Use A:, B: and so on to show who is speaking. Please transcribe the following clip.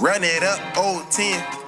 A: Run it up, old 10.